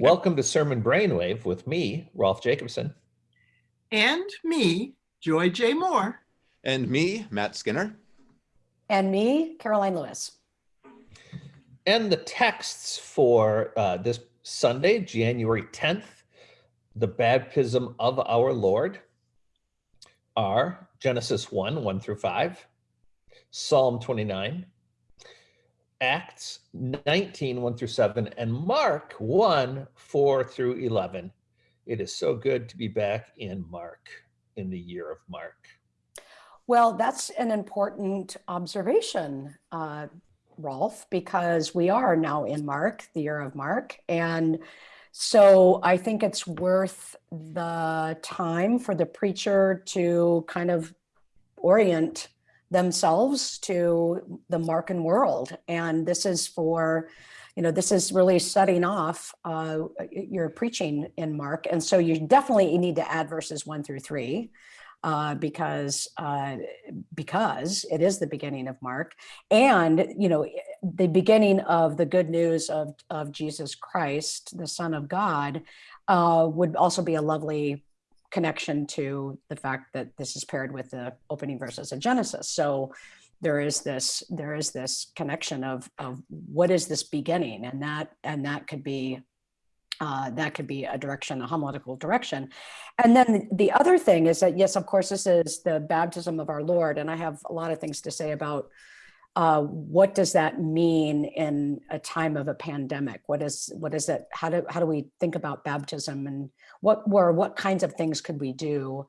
Welcome to Sermon Brainwave with me, Rolf Jacobson. And me, Joy J. Moore. And me, Matt Skinner. And me, Karoline Lewis. And the texts for uh, this Sunday, January 10th, the baptism of our Lord, are Genesis 1, 1 through 5, Psalm 29, Acts 19, 1 through 7, and Mark 1, 4 through 11. It is so good to be back in Mark, in the year of Mark. Well, that's an important observation, uh, Rolf, because we are now in Mark, the year of Mark. And so I think it's worth the time for the preacher to kind of orient themselves to the Markan world. And this is for, you know, this is really setting off uh, your preaching in Mark. And so you definitely need to add verses one through three uh, because uh, because it is the beginning of Mark, and you know the beginning of the good news of of Jesus Christ, the Son of God, uh, would also be a lovely connection to the fact that this is paired with the opening verses of Genesis. So there is this there is this connection of of what is this beginning, and that and that could be uh, that could be a direction, a homiletical direction. And then the other thing is that, yes, of course, this is the baptism of our Lord. And I have a lot of things to say about uh, what does that mean in a time of a pandemic? What is what is it? How do how do we think about baptism and what were what kinds of things could we do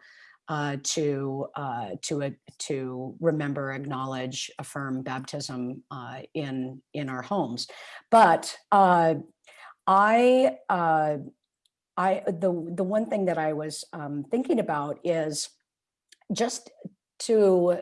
uh, to uh, to uh, to remember, acknowledge, affirm baptism uh, in in our homes? But uh, I, uh, I, the, the one thing that I was um, thinking about is just to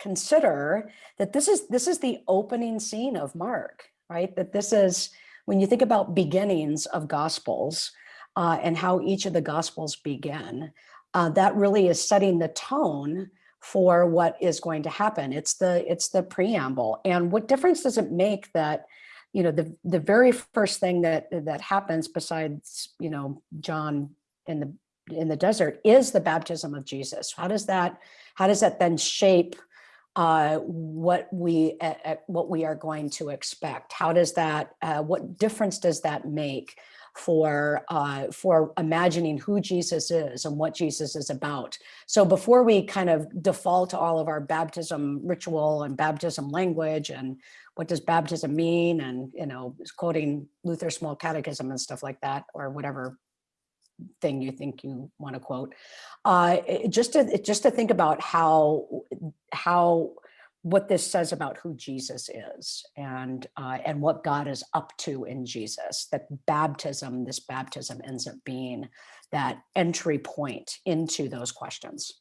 consider that this is, this is the opening scene of Mark, right? That this is, when you think about beginnings of gospels uh, and how each of the gospels begin, uh, that really is setting the tone for what is going to happen. It's the, it's the preamble. And what difference does it make that you know, the, the very first thing that, that happens besides, you know, John in the, in the desert is the baptism of Jesus. How does that, how does that then shape uh, what we uh, what we are going to expect? How does that, uh, what difference does that make for uh, for imagining who Jesus is and what Jesus is about. So before we kind of default to all of our baptism ritual and baptism language and what does baptism mean and you know quoting Luther's small catechism and stuff like that or whatever thing you think you want to quote uh, just to just to think about how how what this says about who Jesus is and uh, and what God is up to in Jesus. That baptism, this baptism ends up being that entry point into those questions.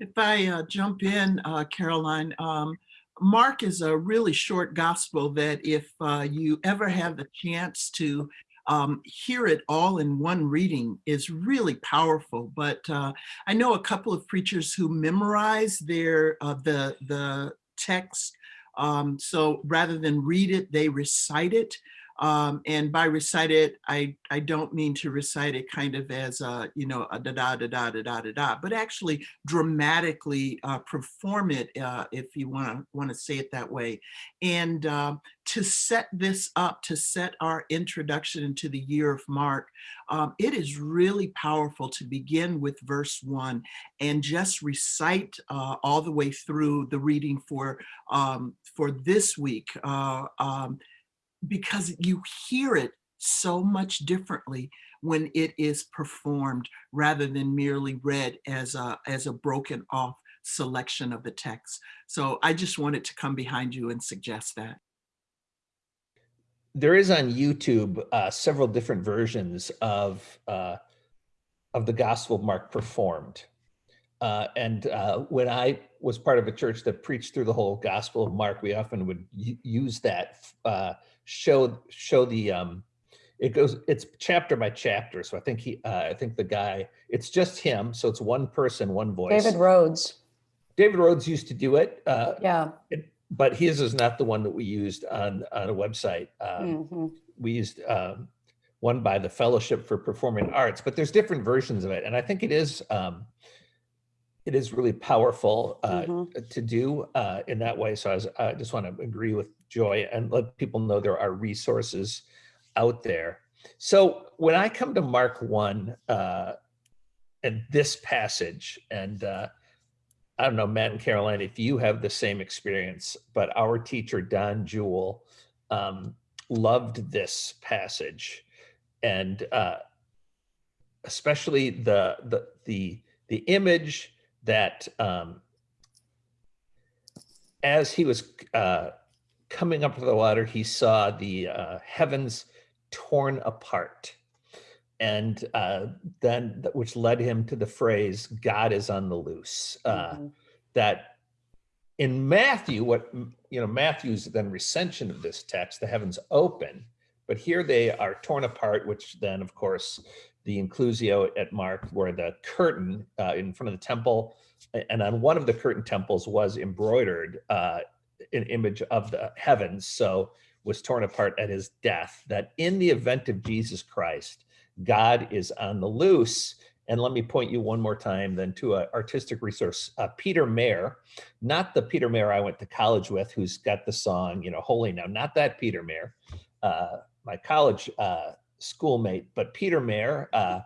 If I uh, jump in, uh, Karoline, um, Mark is a really short gospel that if uh, you ever have the chance to um, hear it all in one reading is really powerful. But uh, I know a couple of preachers who memorize their uh, the the text. Um, so rather than read it, they recite it. Um, and by recite it, I, I don't mean to recite it kind of as a, you know, a da da da da da da da, da but actually dramatically uh, perform it uh, if you want to want to say it that way. And uh, to set this up, to set our introduction into the year of Mark, um, it is really powerful to begin with verse one and just recite uh, all the way through the reading for um, for this week. Uh, um, because you hear it so much differently when it is performed rather than merely read as a, as a broken off selection of the text. So I just wanted to come behind you and suggest that. There is on YouTube uh, several different versions of uh, of the Gospel of Mark performed. Uh, and uh, when I was part of a church that preached through the whole Gospel of Mark, we often would use that uh, show show the um it goes it's chapter by chapter so i think he uh, i think the guy it's just him so it's one person one voice david rhodes david rhodes used to do it uh yeah it, but his is not the one that we used on on a website um, mm -hmm. we used um one by the Fellowship for Performing Arts, but there's different versions of it. And I think it is, um, it is really powerful uh, Mhm. to do uh, in that way. So I, was, I just want to agree with Joy and let people know there are resources out there. So when I come to Mark 1 uh, and this passage, and uh, I don't know, Matt and Karoline, if you have the same experience, but our teacher, Don Juel, um, loved this passage. And uh, especially the, the, the, the image that um, as he was uh, coming up to the water, he saw the uh, heavens torn apart. And uh, then, which led him to the phrase, God is on the loose. Uh, Mhm. that in Matthew, what you know, Matthew's then recension of this text, the heavens open, but here they are torn apart, which then, of course, the inclusio at Mark, where the curtain uh, in front of the temple, and on one of the curtain temples was embroidered uh, an image of the heavens, so was torn apart at his death. That in the event of Jesus Christ, God is on the loose. And let me point you one more time then to an artistic resource. Uh, Peter Mayer, not the Peter Mayer I went to college with, who's got the song, you know, Holy Now, not that Peter Mayer, uh, my college uh, schoolmate, but Peter Mayer, uh,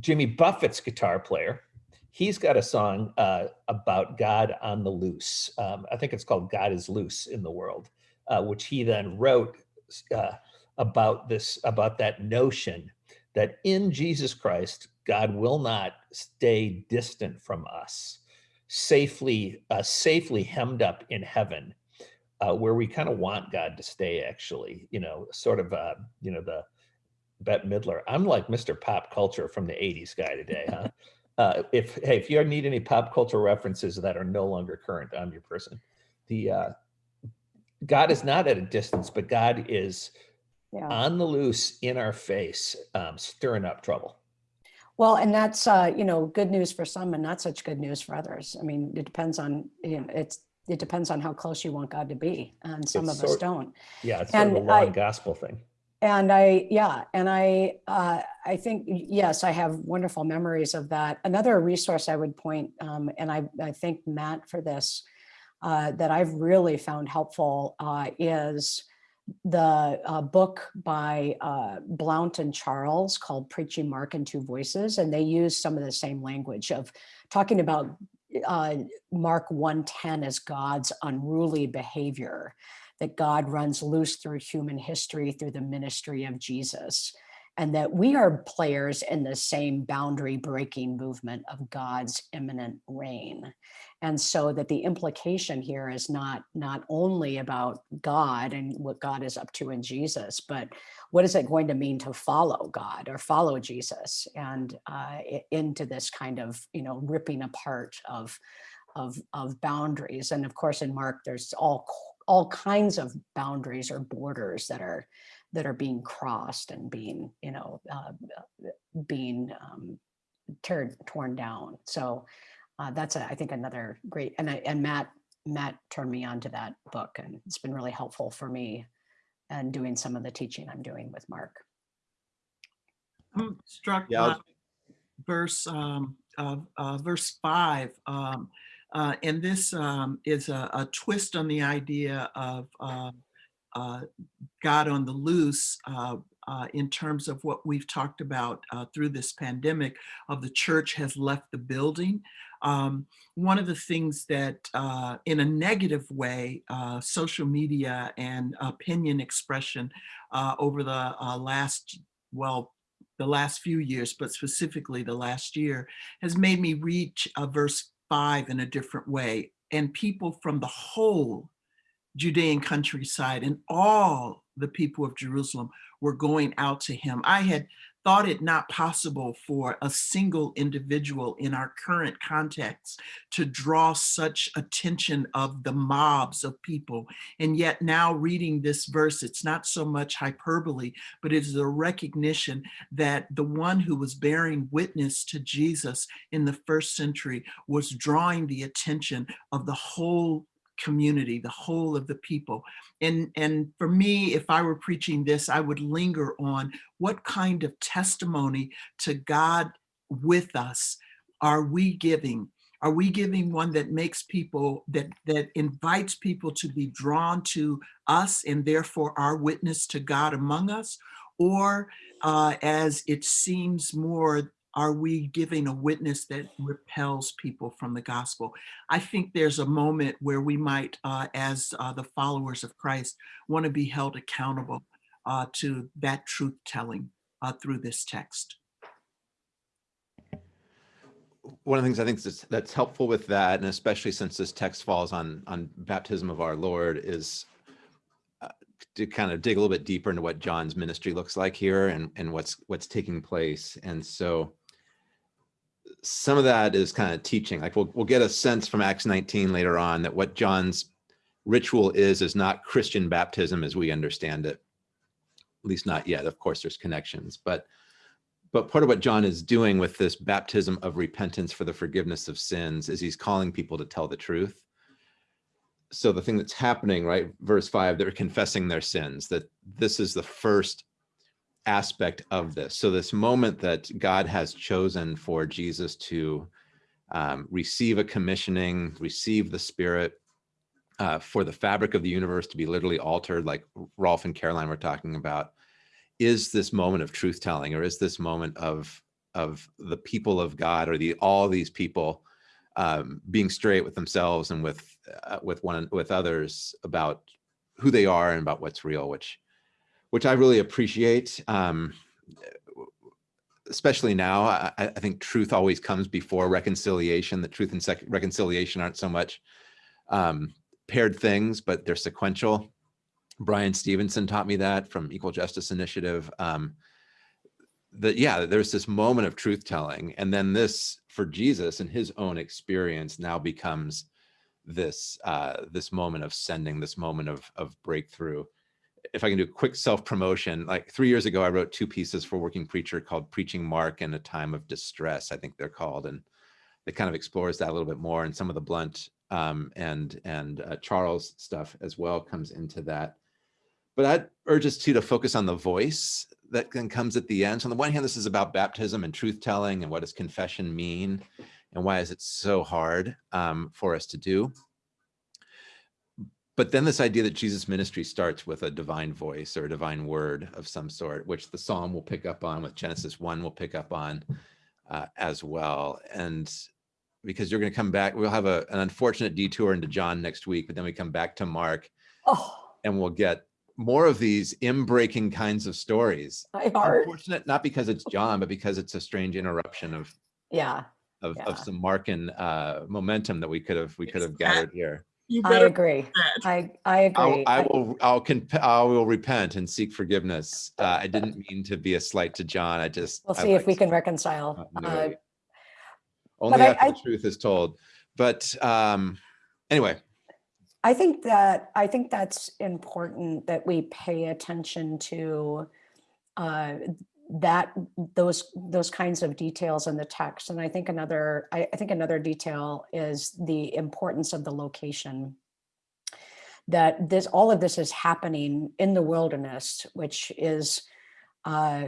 Jimmy Buffett's guitar player. He's got a song uh, about God on the loose. Um, I think it's called God is Loose in the World, uh, which he then wrote uh, about this, about that notion that in Jesus Christ, God will not stay distant from us, safely, uh, safely hemmed up in heaven, uh, where we kind of want God to stay. Actually, you know, sort of, uh, you know, the Bette Midler. I'm like Mr. Pop Culture from the '80s guy today, huh? uh, if hey, if you need any pop culture references that are no longer current, I'm your person. The uh, God is not at a distance, but God is Yeah. on the loose in our face, um, stirring up trouble. Well, and that's, uh, you know, good news for some and not such good news for others. I mean, it depends on, you know, it's, it depends on how close you want God to be. And some It's of us don't. Yeah, it's sort of a And long I- gospel thing. And I, yeah, and I, uh, I think, yes, I have wonderful memories of that. Another resource I would point, um, and I, I thank Matt for this, uh, that I've really found helpful, uh, is the uh, book by uh, Blount and Charles called Preaching Mark in Two Voices. And they use some of the same language of talking about uh, Mark 110 as God's unruly behavior that God runs loose through human history through the ministry of Jesus, and that we are players in the same boundary breaking movement of God's imminent reign. And so that the implication here is not not only about God and what God is up to in Jesus, but what is it going to mean to follow God or follow Jesus and uh, into this kind of you know ripping apart of of of boundaries. And of course, in Mark, there's all all kinds of boundaries or borders that are that are being crossed and being you know uh, being um, tear, torn down. So uh, that's a, I think another great and I, and Matt Matt turned me on to that book and it's been really helpful for me and doing some of the teaching I'm doing with Mark. I'm struck Yeah, by verse, um, uh, uh, verse five. Um, uh, and this, um, is a, a twist on the idea of, uh, uh, God on the loose, uh, uh, in terms of what we've talked about, uh, through this pandemic of the church has left the building. Um, one of the things that, in a negative way, social media and opinion expression, over the, last, well, the last few years, but specifically the last year, has made me reach uh, verse five in a different way. And people from the whole Judean countryside and all the people of Jerusalem were going out to him. I had thought it not possible for a single individual in our current context to draw such attention of the mobs of people. And yet now reading this verse, it's not so much hyperbole, but it is a recognition that the one who was bearing witness to Jesus in the first century was drawing the attention of the whole community, the whole of the people. And, and for me, if I were preaching this, I would linger on what kind of testimony to God with us are we giving? Are we giving one that makes people, that, that invites people to be drawn to us and therefore our witness to God among us? Or uh, as it seems more, are we giving a witness that repels people from the gospel? I think there's a moment where we might, uh, as uh, the followers of Christ, want to be held accountable uh, to that truth telling uh, through this text. One of the things I think that's, that's helpful with that, and especially since this text falls on, on baptism of our Lord is uh, to kind of dig a little bit deeper into what John's ministry looks like here and, and what's, what's taking place. And so some of that is kind of teaching, like we'll, we'll get a sense from Acts 19 later on that what John's ritual is, is not Christian baptism as we understand it. At least not yet. Of course, there's connections, but but part of what John is doing with this baptism of repentance for the forgiveness of sins is he's calling people to tell the truth. So the thing that's happening, right, verse five, they're confessing their sins, that this is the first aspect of this. So this moment that God has chosen for Jesus to um, receive a commissioning, receive the spirit, uh, for the fabric of the universe to be literally altered, like Rolf and Karoline were talking about, is this moment of truth telling or is this moment of of the people of God or the all these people um, being straight with themselves and with uh, with one with others about who they are and about what's real, which which I really appreciate. Um, especially now, I, I think truth always comes before reconciliation. The truth and reconciliation aren't so much um, paired things, but they're sequential. Bryan Stevenson taught me that from Equal Justice Initiative. Um, that yeah, there's this moment of truth telling, and then this for Jesus and his own experience now becomes this uh, this moment of sending, this moment of of breakthrough. If I can do a quick self promotion, like three years ago, I wrote two pieces for Working Preacher called "Preaching Mark" and "A Time of Distress." I think they're called, and it kind of explores that a little bit more, and some of the Blount um, and and uh, Charles stuff as well comes into that but I'd urge us to to focus on the voice that then comes at the end. So on the one hand, this is about baptism and truth telling and what does confession mean and why is it so hard um, for us to do. But then this idea that Jesus ministry starts with a divine voice or a divine word of some sort, which the Psalm will pick up on, with Genesis 1 will pick up on uh, as well. And because you're going to come back, we'll have a, an unfortunate detour into John next week, but then we come back to Mark Oh, and we'll get more of these in-breaking kinds of stories. my heart. Unfortunate, not because it's John, but because it's a strange interruption of Yeah, of, Yeah. of some Markan uh, momentum that we could have we could have gathered here. You I agree. I, I I'll, agree. I I- will I'll con- I will repent and seek forgiveness. Uh, I didn't mean to be a slight to John. I just We'll see if we can reconcile. Uh. Only after I- the truth is told. But um, anyway, I think that, I think that's important that we pay attention to uh, that, those, those kinds of details in the text. And I think another, I, I think another detail is the importance of the location. That this, all of this is happening in the wilderness, which is uh,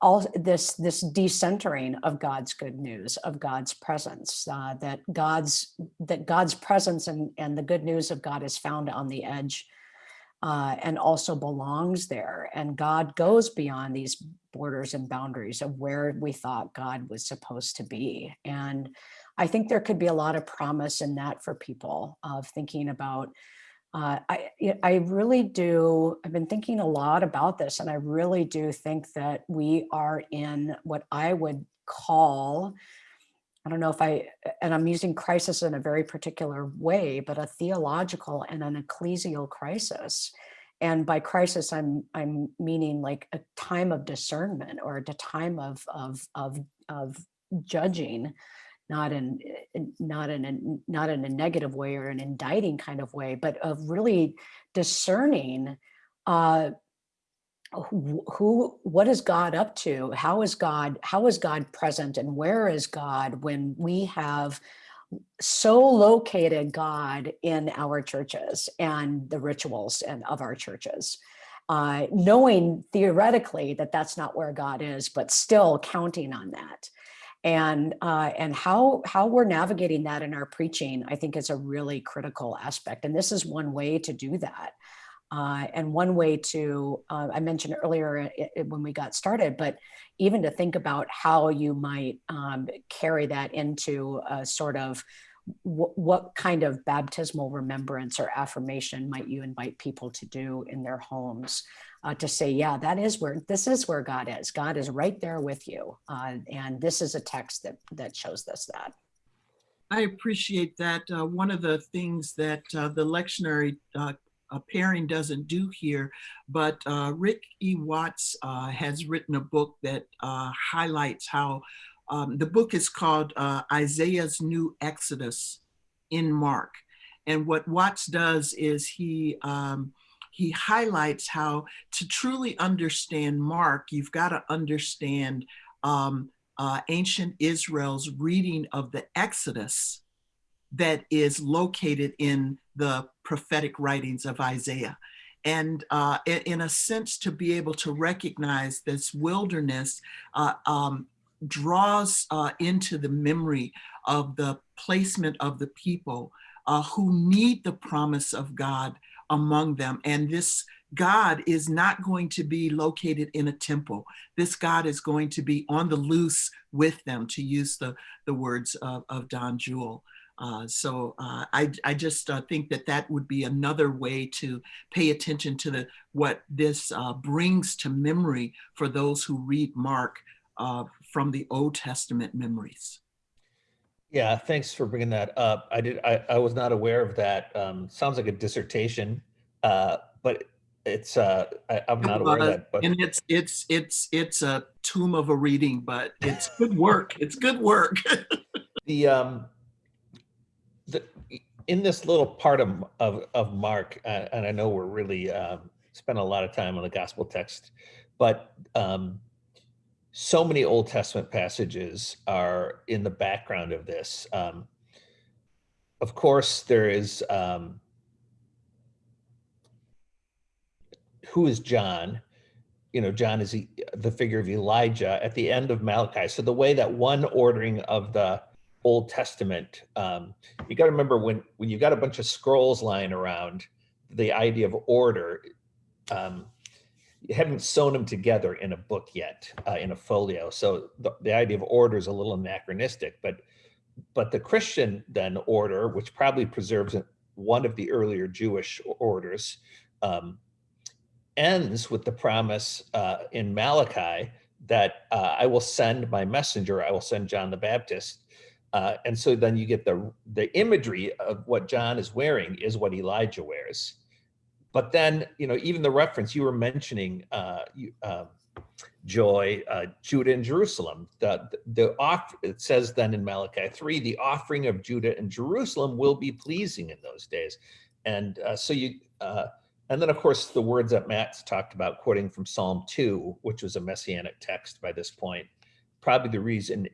all this this decentering of God's good news of God's presence uh, that God's that God's presence and and the good news of God is found on the edge uh, and also belongs there and God goes beyond these borders and boundaries of where we thought God was supposed to be and I think there could be a lot of promise in that for people of thinking about uh, I, I really do. I've been thinking a lot about this, and I really do think that we are in what I would call, I don't know if I, and I'm using crisis in a very particular way, but a theological and an ecclesial crisis. And by crisis, I'm I'm meaning like a time of discernment or a time of of of of judging not in not in a not in a negative way or an indicting kind of way, but of really discerning uh, who what is God up to? How is God how is God present and where is God when we have so located God in our churches and the rituals and of our churches, uh, knowing theoretically that that's not where God is, but still counting on that. And uh, and how how we're navigating that in our preaching, I think, is a really critical aspect. And this is one way to do that. Uh, and one way to, uh, I mentioned earlier i- i- when we got started, but even to think about how you might um, carry that into a sort of wh- what kind of baptismal remembrance or affirmation might you invite people to do in their homes uh, to say, yeah, that is where this is where God is. God is right there with you, uh, and this is a text that that shows this that. I appreciate that. Uh, one of the things that uh, the lectionary uh, pairing doesn't do here, but uh, Rikk E. Watts uh, has written a book that uh, highlights how um, the book is called uh, Isaiah's New Exodus in Mark. And what Watts does is he um, he highlights how to truly understand Mark, you've got to understand um, uh, ancient Israel's reading of the Exodus that is located in the prophetic writings of Isaiah. And uh, in, a sense, to be able to recognize this wilderness uh, um, draws uh, into the memory of the placement of the people uh, who need the promise of God among them. And this God is not going to be located in a temple. This God is going to be on the loose with them, to use the, the words of, of Don Juel. Uh, so uh, I, I just uh, think that that would be another way to pay attention to the what this uh, brings to memory for those who read Mark uh, from the Old Testament memories. Yeah, thanks for bringing that up. I did. I, I was not aware of that. Um, sounds like a dissertation, uh, but it's. Uh, I, I'm not aware of Uh, that. But and it's it's it's it's a tomb of a reading, but it's good work. It's good work. the um, the in this little part of of, of Mark, uh, and I know we're really um, spent a lot of time on the gospel text, but um, so many Old Testament passages are in the background of this. Um, of course, there is um, who is John? You know, John is the figure of Elijah at the end of Malachi. So the way that one ordering of the Old Testament, um, you got to remember when when you've got a bunch of scrolls lying around, the idea of order. Um, you haven't sewn them together in a book yet, uh, in a folio. So the, the idea of order is a little anachronistic, but but the Christian then order, which probably preserves one of the earlier Jewish orders, um, ends with the promise uh, in Malachi that uh, I will send my messenger, I will send John the Baptist. Uh, and so then you get the the imagery of what John is wearing is what Elijah wears. But then, you know, even the reference you were mentioning, uh, you, uh, Joy, uh, Judah and Jerusalem. The, the off it says then in Malachi three, the offering of Judah and Jerusalem will be pleasing in those days, and uh, so you. Uh, and then, of course, the words that Matt's talked about, quoting from Psalm 2, which was a messianic text by this point, probably the reason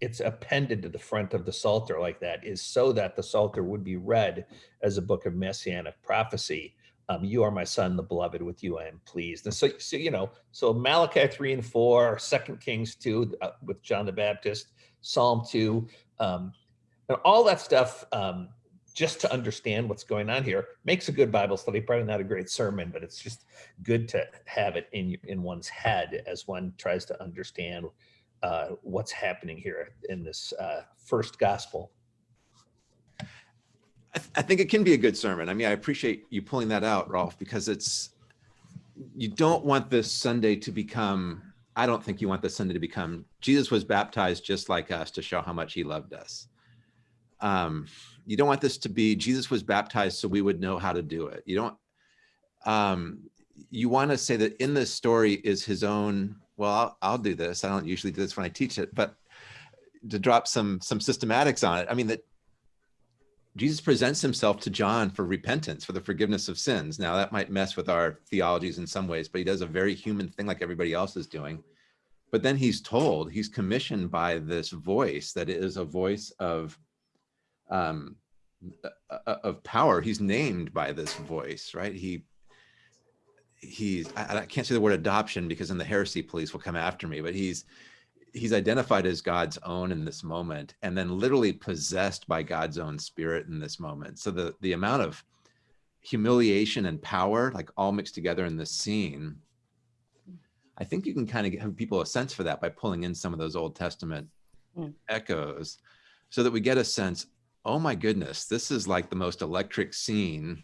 it's appended to the front of the Psalter like that is so that the Psalter would be read as a book of messianic prophecy. Um, you are my son, the beloved, with you I am pleased. And so, so you know, so Malachi 3 and 4, 2 Kings 2 uh, with John the Baptist, Psalm 2, um, and all that stuff um, just to understand what's going on here makes a good Bible study. Probably not a great sermon, but it's just good to have it in in one's head as one tries to understand uh, what's happening here in this uh, first gospel. I, th- I think it can be a good sermon. I mean, I appreciate you pulling that out, Rolf, because it's you don't want this Sunday to become. I don't think you want this Sunday to become Jesus was baptized just like us to show how much he loved us. Um, you don't want this to be Jesus was baptized so we would know how to do it. You don't. Um, you want to say that in this story is his own. Well, I'll, I'll do this. I don't usually do this when I teach it, but to drop some some systematics on it. I mean that Jesus presents himself to John for repentance, for the forgiveness of sins. Now, that might mess with our theologies in some ways, but he does a very human thing like everybody else is doing. But then he's told, he's commissioned by this voice that is a voice of um, of power. He's named by this voice, right? He he's I, I can't say the word adoption because then the heresy police will come after me, but he's he's identified as God's own in this moment and then literally possessed by God's own spirit in this moment. So the the amount of humiliation and power like all mixed together in this scene I think you can kind of give people a sense for that by pulling in some of those Old Testament Mm. echoes so that we get a sense, oh my goodness, this is like the most electric scene.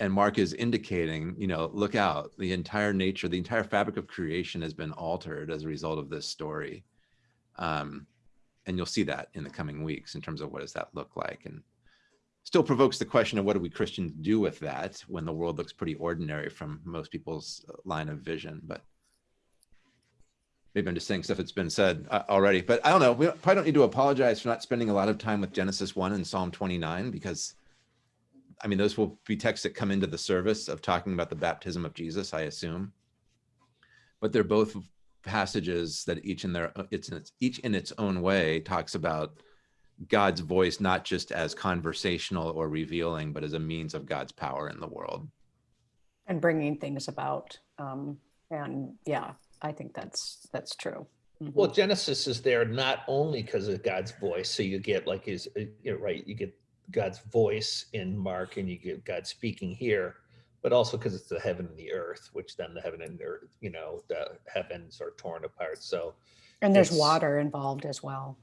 And Mark is indicating, you know, look out, the entire nature, the entire fabric of creation has been altered as a result of this story. Um, and you'll see that in the coming weeks in terms of what does that look like and still provokes the question of what do we Christians do with that when the world looks pretty ordinary from most people's uh, line of vision, but maybe I'm just saying stuff that's been said uh, already, but I don't know. We probably don't need to apologize for not spending a lot of time with Genesis 1 and Psalm 29 because I mean, those will be texts that come into the service of talking about the baptism of Jesus, I assume. But they're both passages that each in their it's in its each in its own way talks about God's voice not just as conversational or revealing, but as a means of God's power in the world. And bringing things about. Um, and yeah, I think that's, that's true. Mhm. Well, Genesis is there not only because of God's voice. So you get like his, uh, you know, right, you get God's voice in Mark and you get God speaking here, but also because it's the heaven and the earth, which then the heaven and the earth, you know, the heavens are torn apart. So And there's water involved as well.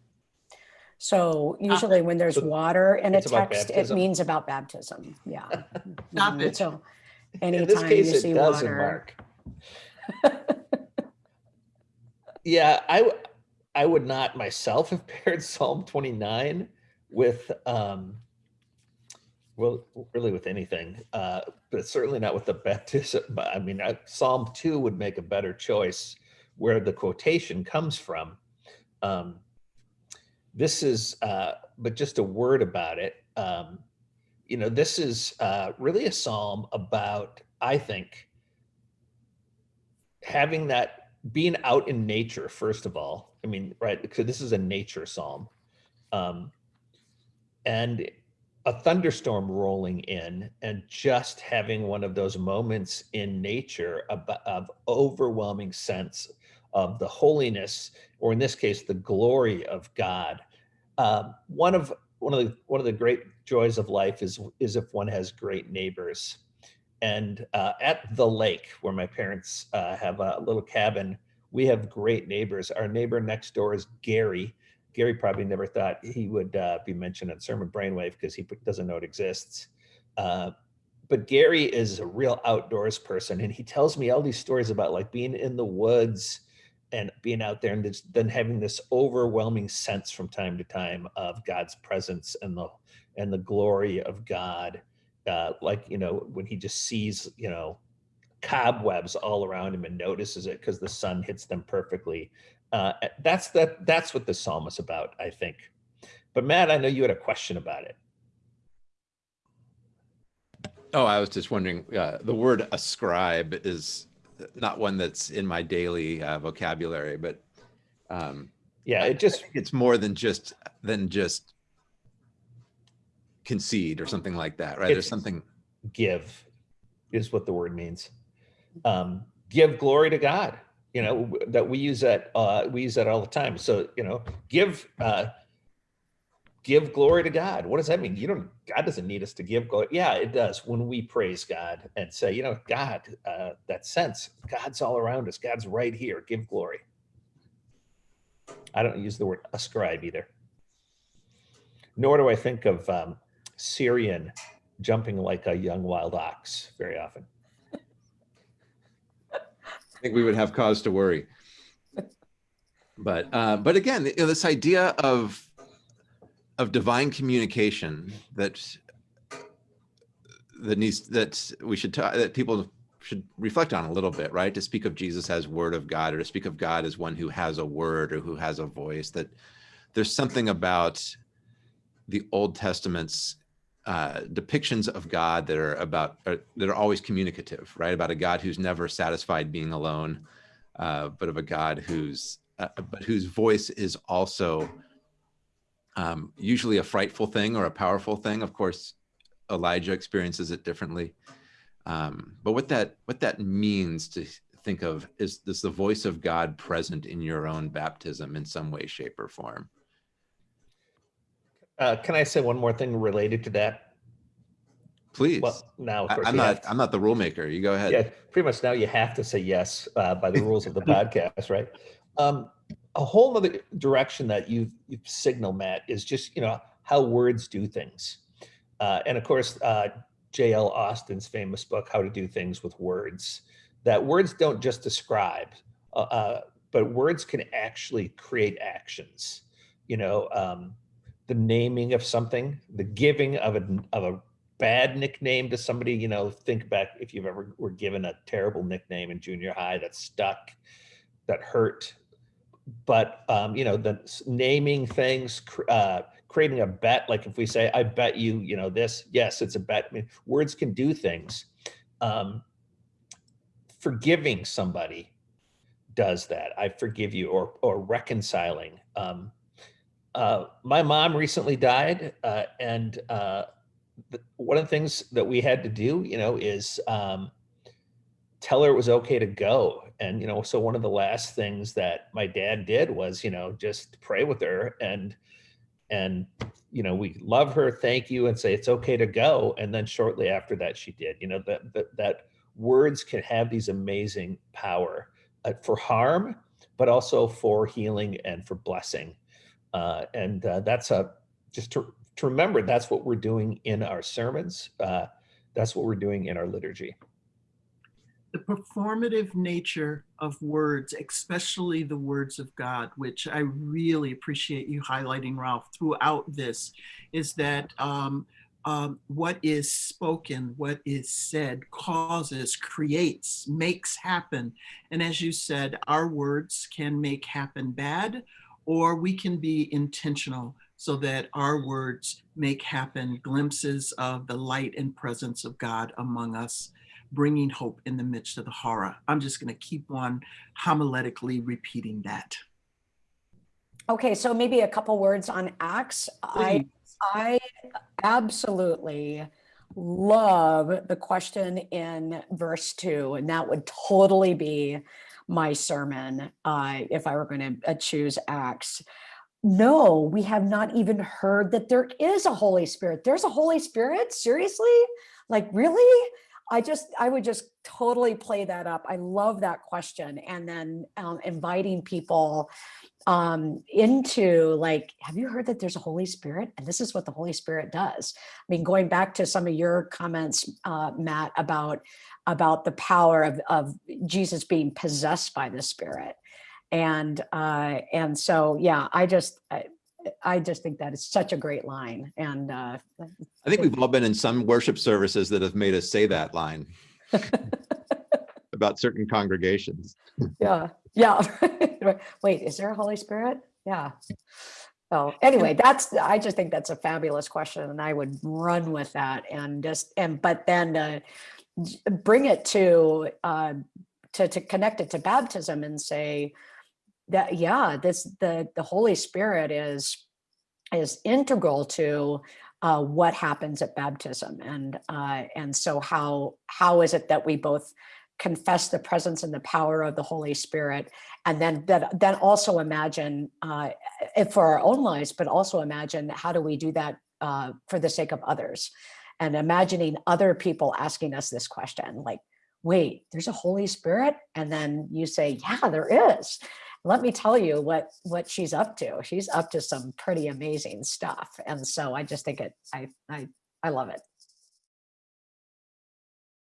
So usually when there's so water in a text, it means about baptism. Yeah. Stop Mhm. it. So in this anytime you case, it see does in water. Mark. Yeah, I would not myself have paired Psalm 29 with um well really with anything uh but certainly not with the baptism but I mean I, Psalm 2 would make a better choice where the quotation comes from. Um this is uh but just a word about it. Um you know this is uh really a psalm about I think having that being out in nature first of all. I mean right because this is a nature psalm. Um and a thunderstorm rolling in and just having one of those moments in nature of, of overwhelming sense of the holiness or in this case the glory of god. Um, one of one of the one of the great joys of life is is if one has great neighbors. And uh, at the lake where my parents uh, have a little cabin we have great neighbors. Our neighbor next door is gary gary probably never thought he would uh, be mentioned on sermon brainwave because he doesn't know it exists. Uh, but gary is a real outdoors person and he tells me all these stories about like being in the woods and being out there and then having this overwhelming sense from time to time of god's presence and the and the glory of god uh, like you know when he just sees you know cobwebs all around him and notices it because the sun hits them perfectly uh, that's that that's what the psalm is about i think. But matt i know you had a question about it. Oh, I was just wondering, uh, the word ascribe is not one that's in my daily uh, vocabulary, but um, yeah it just it's more than just, than just concede or something like that, right? There's something, give is what the word means. Um give glory to god you know that we use that uh we use that all the time. So you know give uh give glory to god. What does that mean? You don't god doesn't need us to give glory yeah it does when we praise god and say you know god uh that sense god's all around us. God's right here. Give glory. I don't use the word ascribe either. Nor do i think of um Sirion jumping like a young wild ox very often. I think we would have cause to worry. But, uh, but again, you know, this idea of, of divine communication that, that needs, that we should, ta- that people should reflect on a little bit, right? To speak of Jesus as word of God or to speak of God as one who has a word or who has a voice, that there's something about the Old Testament's uh, depictions of God that are about uh, that are always communicative, right? About a God who's never satisfied being alone, uh, but of a God who's uh, but whose voice is also um, usually a frightful thing or a powerful thing. Of course, Elijah experiences it differently. Um, but what that what that means to think of is is the voice of God present in your own baptism in some way, shape, or form. Uh, can I say one more thing related to that? Please. Well, now, of I, am not to- I'm not the rule maker. You go ahead. Yeah, pretty much now you have to say yes uh, by the rules of the podcast, right? Um, a whole other direction that you've, you've signaled, Matt, is just you know how words do things, uh, and of course, uh, J.L. Austin's famous book, "How to Do Things with Words." That words don't just describe, uh, uh, but words can actually create actions. You know, um, the naming of something, the giving of a of a bad nickname to somebody, you know, think back if you've ever were given a terrible nickname in junior high that stuck, that hurt. But um, you know, the naming things, uh, creating a bet, like if we say, "I bet you," you know, this. Yes, it's a bet. I mean, words can do things. Um, forgiving somebody does that. I forgive you, or or reconciling. Um, uh, my mom recently died, uh, and uh, the, one of the things that we had to do, you know, is um, tell her it was okay to go. And you know, so one of the last things that my dad did was, you know, just pray with her and and you know, we love her, thank you, and say it's okay to go. And then shortly after that, she did. You know that that, that words can have these amazing power uh, for harm, but also for healing and for blessing. Uh, and uh, that's a just to, to remember that's what we're doing in our sermons. Uh, that's what we're doing in our liturgy. the performative nature of words, especially the words of God, which I really appreciate you highlighting, Rolf, throughout this, is that um, um, what is spoken, what is said, causes, creates, makes happen. And as you said, our words can make happen bad, or we can be intentional so that our words make happen glimpses of the light and presence of God among us bringing hope in the midst of the horror. I'm just going to keep on homiletically repeating that. Okay, so maybe a couple words on Acts. I I absolutely love the question in verse two, and that would totally be my sermon uh, if I were going to choose Acts. No, we have not even heard that there is a Holy Spirit. There's a Holy Spirit? Seriously? Like, really? I just, I would just totally play that up. I love that question. And then um, inviting people um into like have you heard that there's a holy spirit and this is what the holy spirit does i mean going back to some of your comments uh matt about about the power of of jesus being possessed by the spirit. And uh and so yeah i just i, I just think that is such a great line. And uh I think we've all been in some worship services that have made us say that line about certain congregations. yeah yeah wait is there a holy spirit? Yeah. So anyway that's i just think that's a fabulous question and i would run with that and just and but then uh, bring it to uh to to connect it to baptism and say that yeah this the the holy spirit is is integral to uh, what happens at baptism. And uh, and so how how is it that we both confess the presence and the power of the Holy Spirit, and then that then also imagine uh, for our own lives, but also imagine how do we do that uh, for the sake of others, and imagining other people asking us this question, like, "Wait, there's a Holy Spirit," and then you say, "Yeah, there is." Let me tell you what what she's up to. She's up to some pretty amazing stuff, and so I just think it. I I I love it.